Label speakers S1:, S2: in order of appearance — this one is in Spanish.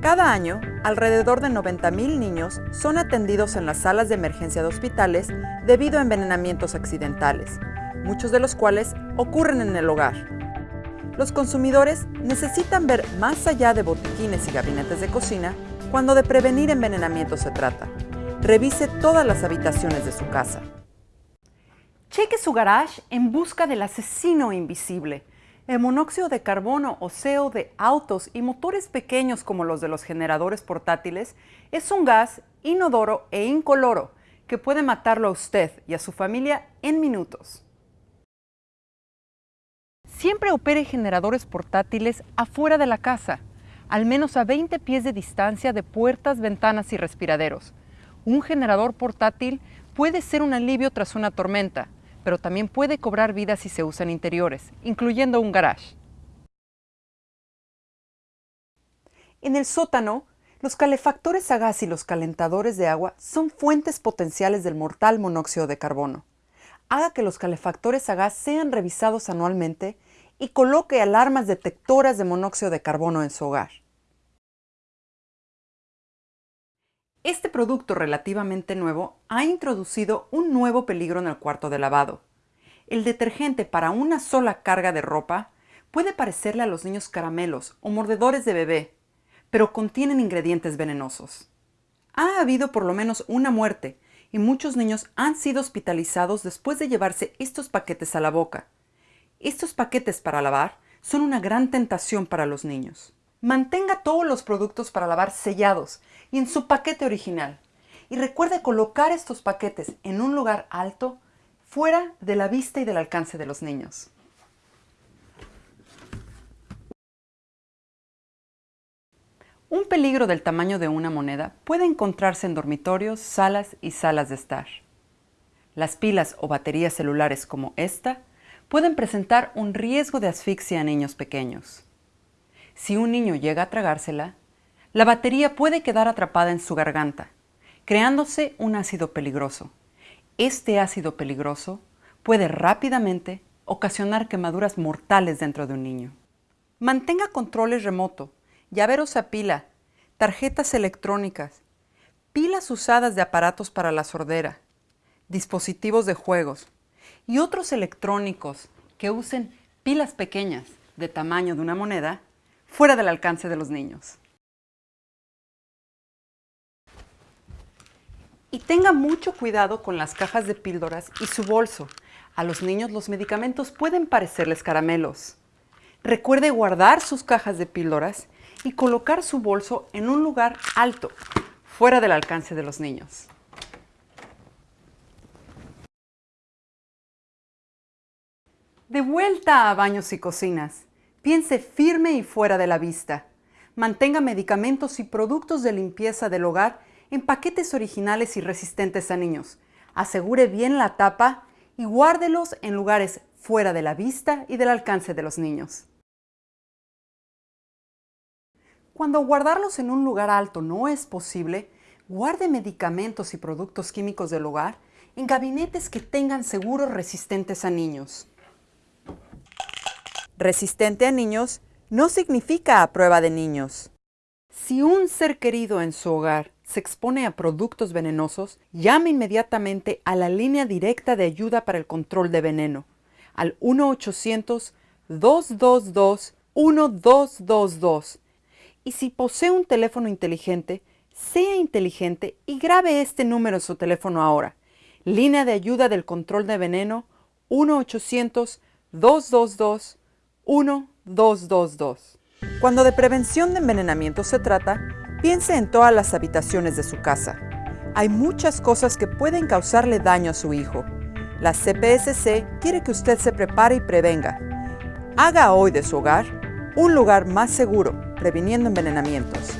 S1: Cada año, alrededor de 90.000 niños son atendidos en las salas de emergencia de hospitales debido a envenenamientos accidentales, muchos de los cuales ocurren en el hogar. Los consumidores necesitan ver más allá de botiquines y gabinetes de cocina cuando de prevenir envenenamiento se trata. Revise todas las habitaciones de su casa. Cheque su garage en busca del asesino invisible. El monóxido de carbono o CO de autos y motores pequeños como los de los generadores portátiles es un gas inodoro e incoloro que puede matarlo a usted y a su familia en minutos. Siempre opere generadores portátiles afuera de la casa, al menos a 20 pies de distancia de puertas, ventanas y respiraderos. Un generador portátil puede ser un alivio tras una tormenta, pero también puede cobrar vida si se usa en interiores, incluyendo un garage. En el sótano, los calefactores a gas y los calentadores de agua son fuentes potenciales del mortal monóxido de carbono. Haga que los calefactores a gas sean revisados anualmente y coloque alarmas detectoras de monóxido de carbono en su hogar. Este producto relativamente nuevo ha introducido un nuevo peligro en el cuarto de lavado. El detergente para una sola carga de ropa puede parecerle a los niños caramelos o mordedores de bebé, pero contienen ingredientes venenosos. Ha habido por lo menos una muerte y muchos niños han sido hospitalizados después de llevarse estos paquetes a la boca. Estos paquetes para lavar son una gran tentación para los niños. Mantenga todos los productos para lavar sellados y en su paquete original. Y recuerde colocar estos paquetes en un lugar alto, fuera de la vista y del alcance de los niños. Un peligro del tamaño de una moneda puede encontrarse en dormitorios, salas y salas de estar. Las pilas o baterías celulares como esta pueden presentar un riesgo de asfixia a niños pequeños. Si un niño llega a tragársela, la batería puede quedar atrapada en su garganta, creándose un ácido peligroso. Este ácido peligroso puede rápidamente ocasionar quemaduras mortales dentro de un niño. Mantenga controles remoto, llaveros a pila, tarjetas electrónicas, pilas usadas de aparatos para la sordera, dispositivos de juegos y otros electrónicos que usen pilas pequeñas de tamaño de una moneda fuera del alcance de los niños. Y tenga mucho cuidado con las cajas de píldoras y su bolso. A los niños los medicamentos pueden parecerles caramelos. Recuerde guardar sus cajas de píldoras y colocar su bolso en un lugar alto, fuera del alcance de los niños. De vuelta a baños y cocinas. Piense firme y fuera de la vista. Mantenga medicamentos y productos de limpieza del hogar en paquetes originales y resistentes a niños. Asegure bien la tapa y guárdelos en lugares fuera de la vista y del alcance de los niños. Cuando guardarlos en un lugar alto no es posible, guarde medicamentos y productos químicos del hogar en gabinetes que tengan seguros resistentes a niños. Resistente a niños no significa a prueba de niños. Si un ser querido en su hogar se expone a productos venenosos, llame inmediatamente a la línea directa de ayuda para el control de veneno, al 1-800-222-1222. Y si posee un teléfono inteligente, sea inteligente y grabe este número en su teléfono ahora. Línea de ayuda del control de veneno 1-800-222-1222. 1222. Cuando de prevención de envenenamiento se trata, piense en todas las habitaciones de su casa. Hay muchas cosas que pueden causarle daño a su hijo. La CPSC quiere que usted se prepare y prevenga. Haga hoy de su hogar un lugar más seguro, previniendo envenenamientos.